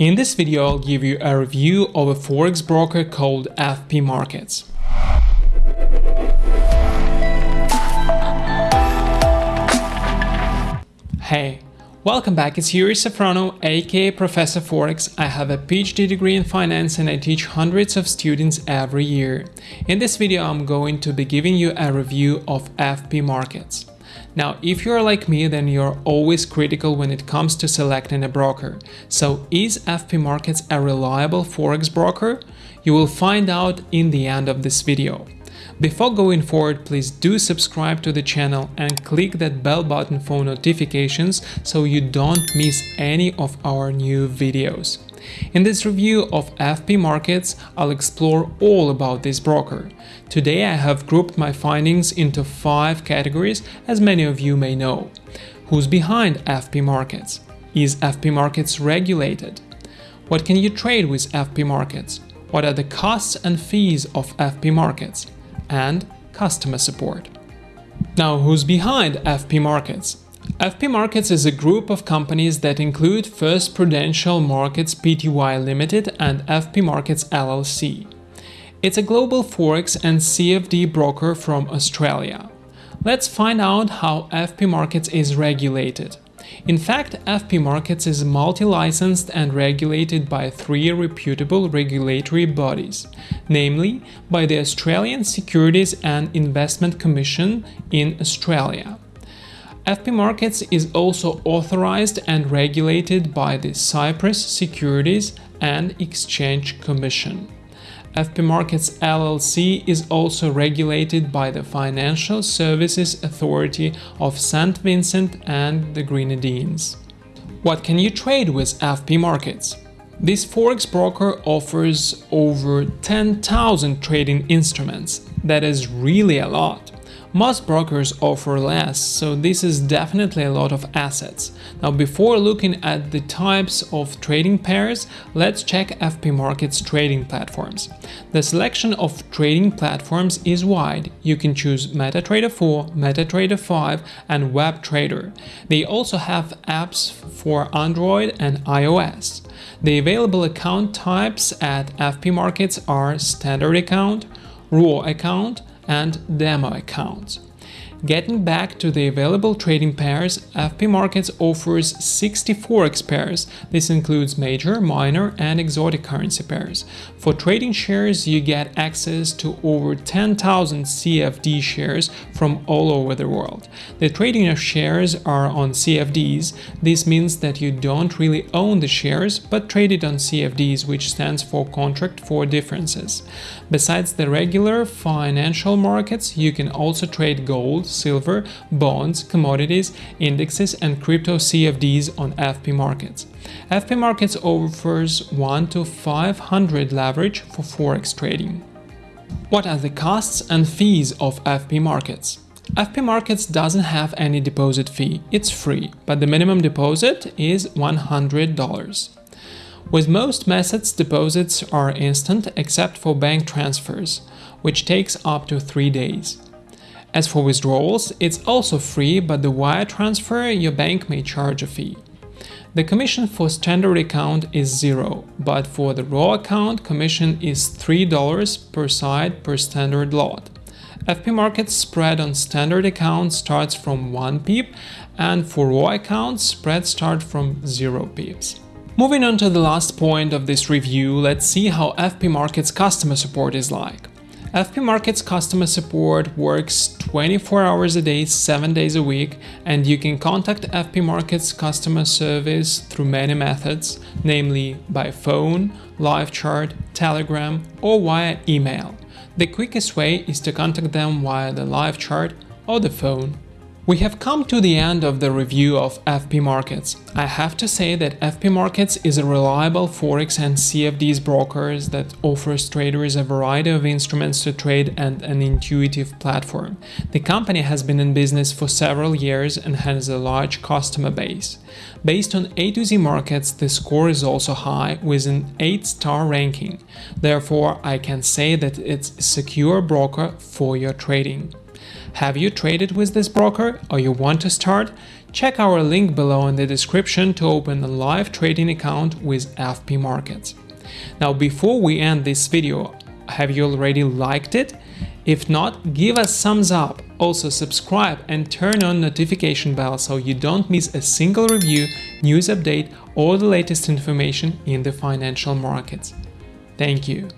In this video, I'll give you a review of a forex broker called FP Markets. Hey, welcome back, it's Yuri Safrono, aka Professor Forex. I have a PhD degree in finance and I teach hundreds of students every year. In this video, I'm going to be giving you a review of FP Markets. Now, if you're like me, then you're always critical when it comes to selecting a broker. So is FP Markets a reliable Forex broker? You will find out in the end of this video. Before going forward, please do subscribe to the channel and click that bell button for notifications so you don't miss any of our new videos. In this review of FP Markets, I'll explore all about this broker. Today I have grouped my findings into five categories, as many of you may know. Who's behind FP Markets? Is FP Markets regulated? What can you trade with FP Markets? What are the costs and fees of FP Markets? And customer support. Now, who's behind FP Markets? FP Markets is a group of companies that include First Prudential Markets Pty Limited and FP Markets LLC. It's a global forex and CFD broker from Australia. Let's find out how FP Markets is regulated. In fact, FP Markets is multi-licensed and regulated by three reputable regulatory bodies, namely by the Australian Securities and Investment Commission in Australia, FP Markets is also authorized and regulated by the Cyprus Securities and Exchange Commission. FP Markets LLC is also regulated by the Financial Services Authority of St. Vincent and the Grenadines. What can you trade with FP Markets? This forex broker offers over 10,000 trading instruments. That is really a lot. Most brokers offer less, so this is definitely a lot of assets. Now before looking at the types of trading pairs, let's check FP Market's trading platforms. The selection of trading platforms is wide. You can choose MetaTrader 4, MetaTrader 5 and WebTrader. They also have apps for Android and iOS. The available account types at FP Markets are Standard Account, Raw Account, and demo accounts. Getting back to the available trading pairs, FP Markets offers 60 forex pairs. This includes major, minor and exotic currency pairs. For trading shares, you get access to over 10,000 CFD shares from all over the world. The trading of shares are on CFDs. This means that you don't really own the shares, but trade it on CFDs, which stands for Contract for Differences. Besides the regular financial markets, you can also trade gold, silver, bonds, commodities, indexes and crypto CFDs on FP Markets. FP Markets offers 1 to 500 leverage for forex trading. What are the costs and fees of FP Markets? FP Markets doesn't have any deposit fee, it's free, but the minimum deposit is $100. With most methods, deposits are instant except for bank transfers, which takes up to 3 days. As for withdrawals, it's also free, but the wire transfer your bank may charge a fee. The commission for standard account is zero, but for the raw account, commission is $3 per side per standard lot. FP Markets spread on standard account starts from 1 pip, and for raw accounts, spread start from 0 pips. Moving on to the last point of this review, let's see how FP Markets customer support is like. FP Markets customer support works 24 hours a day, 7 days a week, and you can contact FP Markets customer service through many methods, namely by phone, live chat, telegram, or via email. The quickest way is to contact them via the live chat or the phone. We have come to the end of the review of FP Markets. I have to say that FP Markets is a reliable Forex and CFDs brokers that offers traders a variety of instruments to trade and an intuitive platform. The company has been in business for several years and has a large customer base. Based on AtoZ Markets, the score is also high with an 8-star ranking. Therefore, I can say that it's a secure broker for your trading. Have you traded with this broker or you want to start? check our link below in the description to open a live trading account with FP Markets. Now before we end this video, have you already liked it? If not, give us thumbs up. Also subscribe and turn on notification bell so you don't miss a single review, news update or the latest information in the financial markets. Thank you.